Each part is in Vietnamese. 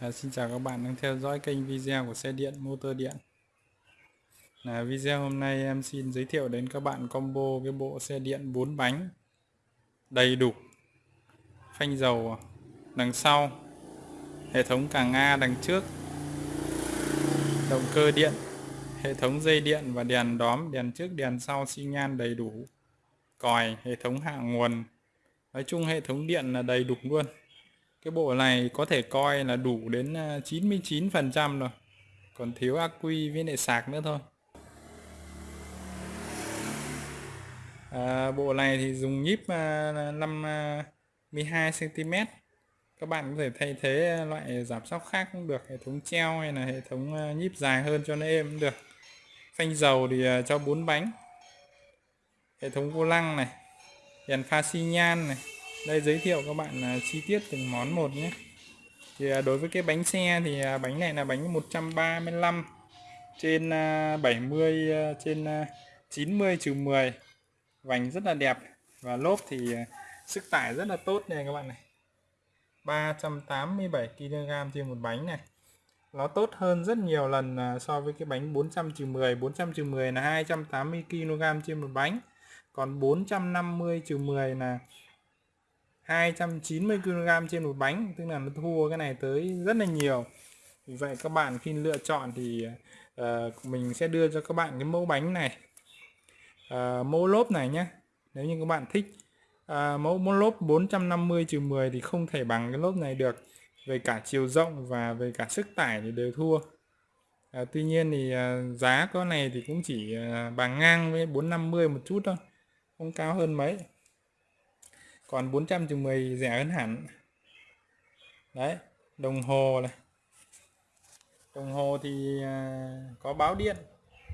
À, xin chào các bạn đang theo dõi kênh video của xe điện motor điện. Là video hôm nay em xin giới thiệu đến các bạn combo cái bộ xe điện 4 bánh. Đầy đủ. Phanh dầu đằng sau. Hệ thống càng A đằng trước. Động cơ điện. Hệ thống dây điện và đèn đóm đèn trước đèn sau xi nhan đầy đủ. Còi hệ thống hạ nguồn. Nói chung hệ thống điện là đầy đủ luôn cái bộ này có thể coi là đủ đến à, 99% rồi. Còn thiếu ác quy với lại sạc nữa thôi. À, bộ này thì dùng nhíp à, 52 cm à, các bạn có thể thay thế loại giảm sóc khác cũng được hệ thống treo hay là hệ thống nhíp dài hơn cho nó êm cũng được. Phanh dầu thì cho 4 bánh. Hệ thống vô lăng này đèn pha xi nhan này đây giới thiệu các bạn à, chi tiết từng món một nhé. Thì à, đối với cái bánh xe thì à, bánh này là bánh 135 trên à, 70 à, trên à, 90 trừ 10 vành rất là đẹp và lốp thì sức tải rất là tốt này các bạn này. 387 kg trên một bánh này. Nó tốt hơn rất nhiều lần so với cái bánh 400 trừ 10 400 trừ 10 là 280 kg trên một bánh. Còn 450 trừ 10 là 290 kg trên một bánh tức là nó thua cái này tới rất là nhiều. Vì vậy các bạn khi lựa chọn thì uh, mình sẽ đưa cho các bạn cái mẫu bánh này. Uh, mẫu lốp này nhé nếu như các bạn thích. Uh, mẫu mẫu lốp 450 trừ 10 thì không thể bằng cái lốp này được. Về cả chiều rộng và về cả sức tải thì đều thua. Uh, tuy nhiên thì uh, giá có này thì cũng chỉ uh, bằng ngang với 450 một chút thôi không cao hơn mấy còn 400 chừng 10 rẻ hơn hẳn. Đấy, đồng hồ này. Đồng hồ thì à, có báo điện,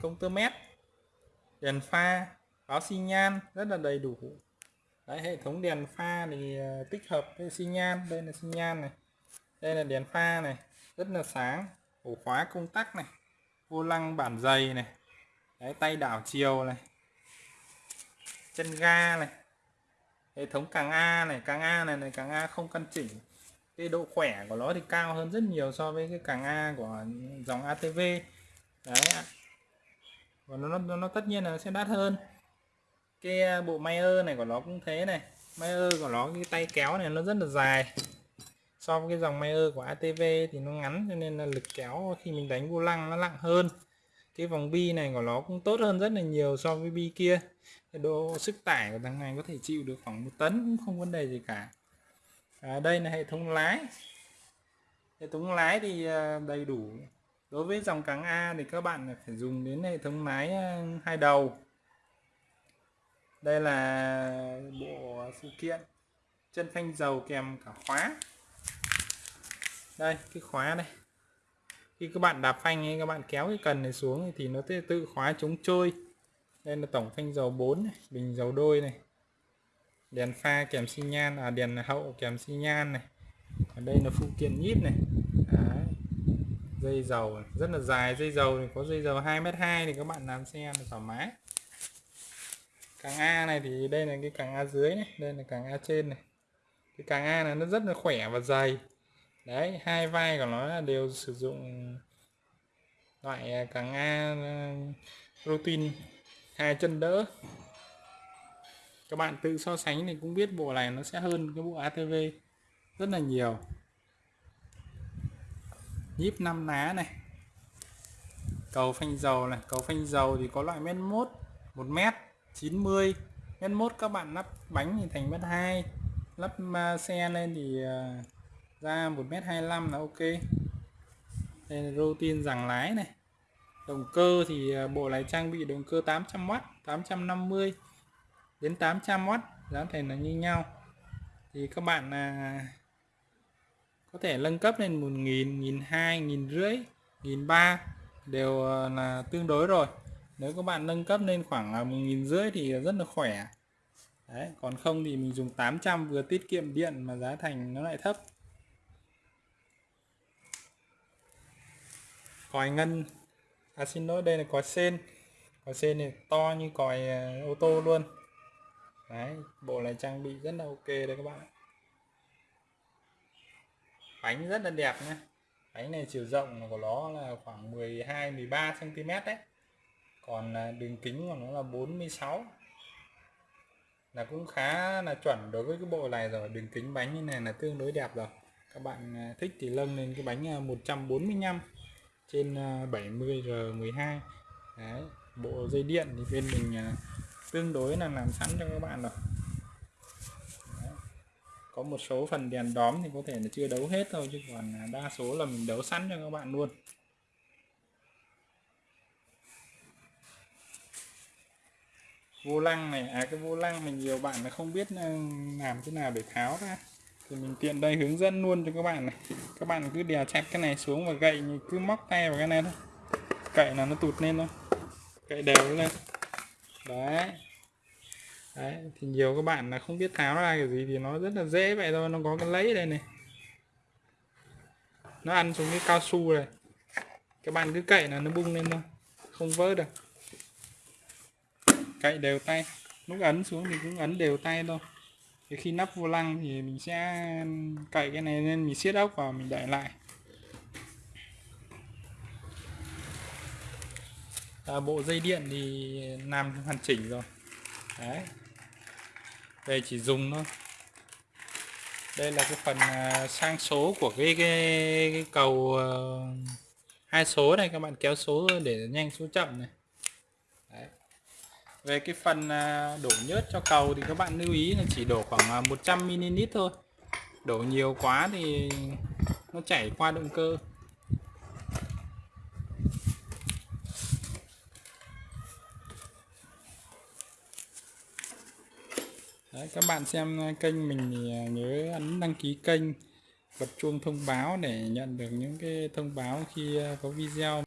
công tơ mét, đèn pha, báo xi nhan, rất là đầy đủ. Đấy, hệ thống đèn pha thì à, tích hợp với xi nhan, đây là xi nhan này, đây là đèn pha này, rất là sáng, ổ khóa công tắc này, vô lăng bản dày này, đấy, tay đảo chiều này, chân ga này hệ thống càng A này càng A này này càng A không căn chỉnh. Cái độ khỏe của nó thì cao hơn rất nhiều so với cái càng A của dòng ATV đấy và nó, nó, nó tất nhiên là nó sẽ đắt hơn. Cái à, bộ Mayer này của nó cũng thế này. Mayer của nó cái tay kéo này nó rất là dài. So với cái dòng Mayer của ATV thì nó ngắn cho nên là lực kéo khi mình đánh vô lăng nó nặng hơn. Cái vòng bi này của nó cũng tốt hơn rất là nhiều so với bi kia cái độ sức tải của thằng này có thể chịu được khoảng một tấn cũng không vấn đề gì cả. À, đây là hệ thống lái. Hệ thống lái thì à, đầy đủ. Đối với dòng càng A thì các bạn phải dùng đến hệ thống lái à, hai đầu. Đây là bộ phụ kiện chân phanh dầu kèm cả khóa. Đây cái khóa đây khi các bạn đạp phanh ấy, các bạn kéo cái cần này xuống thì nó sẽ tự khóa chống trôi đây là tổng phanh dầu 4 này, bình dầu đôi này. Đèn pha kèm xi nhan à đèn hậu kèm xi nhan này. Ở đây là phụ kiện nhíp này. Đấy. dây dầu này. rất là dài dây dầu thì có dây dầu 2m2 thì các bạn làm xe là thoải mái. Càng A này thì đây là cái càng A dưới này đây là càng A trên này. Cái càng A này nó rất là khỏe và dày. Đấy hai vai của nó đều sử dụng loại à, càng A à, protein hai chân đỡ. Các bạn tự so sánh thì cũng biết bộ này nó sẽ hơn cái bộ ATV rất là nhiều. Nhíp 5 ná này. Cầu phanh dầu này. Cầu phanh dầu thì có loại mét mốt 1 mét 90 mét mốt các bạn lắp bánh thì thành mét 2 lắp xe lên thì à, ra 1 mét 25 là ok. Đây là rô tin rằng lái này động cơ thì à, bộ này trang bị động cơ 800W 850 đến 800W giá thành là như nhau. Thì các bạn là có thể nâng cấp lên 1.000 1.200 1.500 1.300 đều à, là tương đối rồi. Nếu các bạn nâng cấp lên khoảng là 1.500 thì rất là khỏe. Đấy, còn không thì mình dùng 800 vừa tiết kiệm điện mà giá thành nó lại thấp. Còi ngân à xin lỗi đây là còi sen. Còi sen này to như còi à, ô tô luôn. Đấy bộ này trang bị rất là ok đấy các bạn bánh rất là đẹp nhé bánh này chiều rộng của nó là khoảng 12 13 cm đấy. Còn à, đường kính của nó là 46 là cũng khá là chuẩn đối với cái bộ này rồi. Đường kính bánh như này là tương đối đẹp rồi. Các bạn à, thích thì lân lên cái bánh à, 145 trên à, 70 R12 đấy, bộ dây điện thì bên mình à, tương đối là làm sẵn cho các bạn rồi. Đấy. có một số phần đèn đóm thì có thể là chưa đấu hết thôi, chứ còn à, đa số là mình đấu sẵn cho các bạn luôn. Vô lăng này à cái vô lăng mình nhiều bạn là không biết làm thế nào để tháo ra thì mình tiện đây hướng dẫn luôn cho các bạn này. Các bạn cứ đè chặt cái này xuống và gậy cứ móc tay vào cái này thôi. Cậy là nó tụt lên thôi. Cậy đều lên. Đấy. Đấy, thì nhiều các bạn là không biết tháo ra cái gì thì nó rất là dễ vậy thôi, nó có cái lấy đây này. Nó ăn xuống cái cao su này. Các bạn cứ cậy là nó bung lên thôi, không vỡ được. Cậy đều tay. Lúc ấn xuống thì cũng ấn đều tay thôi thì khi nắp vô lăng thì mình sẽ cậy cái này lên mình siết ốc vào mình để lại. À, bộ dây điện thì làm hoàn chỉnh rồi. Đấy. Đây chỉ dùng thôi. Đây là cái phần à, sang số của cái cái, cái cầu à, hai số này các bạn kéo số để nhanh số chậm này về cái phần à, đổ nhớt cho cầu thì các bạn lưu ý là chỉ đổ khoảng à, 100 ml thôi. Đổ nhiều quá thì nó chảy qua động cơ. Đấy, các bạn xem kênh mình thì à, nhớ ấn đăng ký kênh bật chuông thông báo để nhận được những cái thông báo khi có video.